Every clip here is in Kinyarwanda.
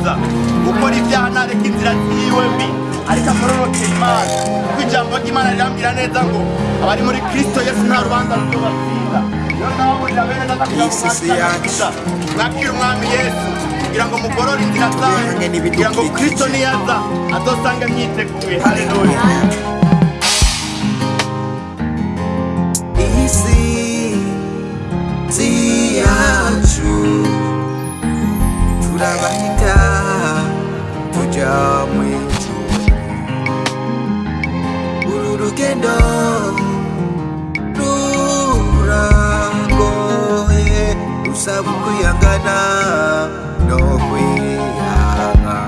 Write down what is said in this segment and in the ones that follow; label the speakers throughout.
Speaker 1: neza gukora ibyaha ntareka inzira ziwe mbi. Ariko akororokera imana. Kuko ijambo ry'imana rirambwira neza ngo abari muri kristo yesu nta rubanza ruzobatsinda niyo nababurira bene data kugira ngo
Speaker 2: si
Speaker 1: mwakire umwami yesu. Kugira ngo mugorore inzira
Speaker 2: n'ibidukikije.
Speaker 1: kugira ngo kristo niyaza azosange mwiteguye haleluya
Speaker 2: tujya mu ijuru uru rugendo ruragoye rusaba ukwihangana no kwihanga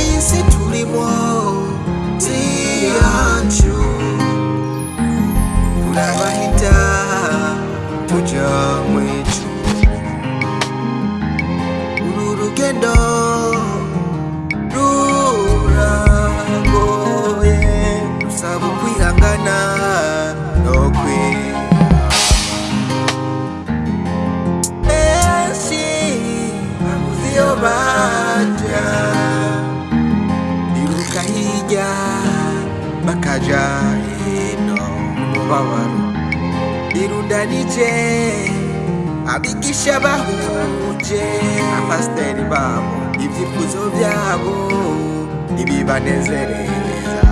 Speaker 2: iyi si turimo si yacu turabahita tujya mu ijuru bakaja hino umubabaro birundanije abigisha bahuje abapasiteri babo ibyifuzo byabo ntibibanezereza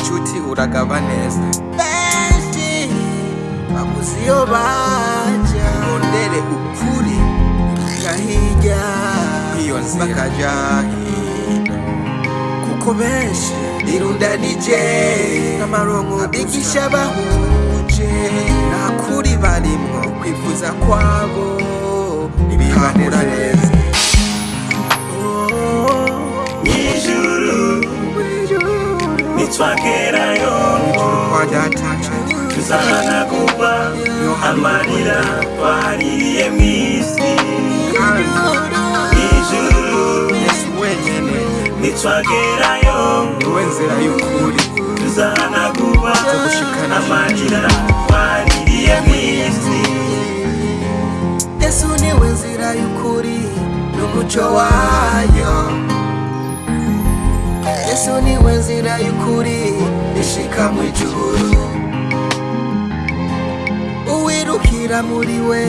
Speaker 2: nshuti uragaba neza benshi babuze iyo bajya rondere ukuri biruka hirya bakaja hino kuko benshi birundanije n'amaronko abigisha bahuje nta kuri barimwo kwifuza kwabo ntibibanura neza.
Speaker 3: Ijuru. Nitwagerayo.
Speaker 2: Kwa data
Speaker 3: tuzahanagurwa amarira twaririye mu nitwagerayo
Speaker 2: ni we nzira y'ukuri
Speaker 3: tuzahanagurwa
Speaker 2: gushikana
Speaker 3: amarira twaririye mu isi.
Speaker 2: Yesu ni we nzira y'ukuri n'umuco wayo. Yesu ni we nzira y'ukuri ishika mu ijuru uwirukira muri we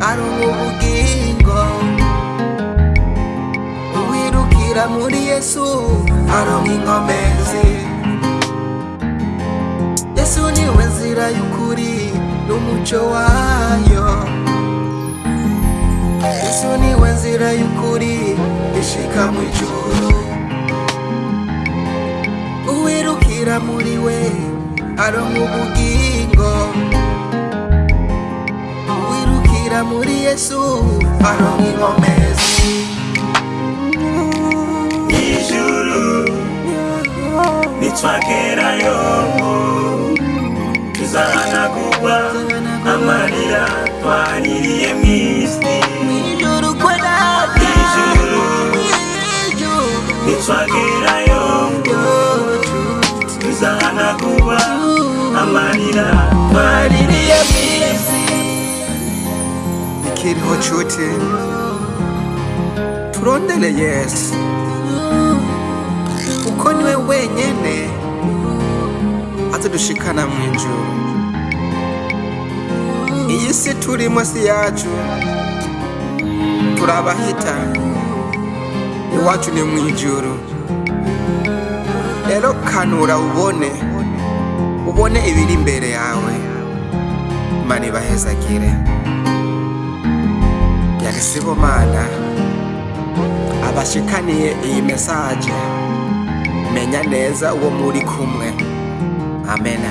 Speaker 2: aronka ubugingo uwirukira muri yesu aronka inkomezi yesu ni we nzira y'ukuri n'umuco wayo. Yesu ni we nzira y'ukuri ishika mu ijuru. Uwirukira muri we aronka ubugingo. Uwirukira muri yesu aronka inkomezi
Speaker 3: nitwagerayo tuzahanagurwa amarira twaririye mu isi
Speaker 2: ijuru kwa data
Speaker 3: ijuru nitwagerayo tuzahanagurwa amarira twaririye mu isi
Speaker 2: ikiriho nshuti turondere yesu. Kuko ni we wenyene. Azadushikana mu ijuru iyi si turimo si yacu turabahita iwacu ni mu ijuru rero kanura ubone. Ubone ibiri imbere yawe. Imana ibahezagire yagisibo mana. Abashikaniye iyi mesaje menya neza uwo muri kumwe. Amena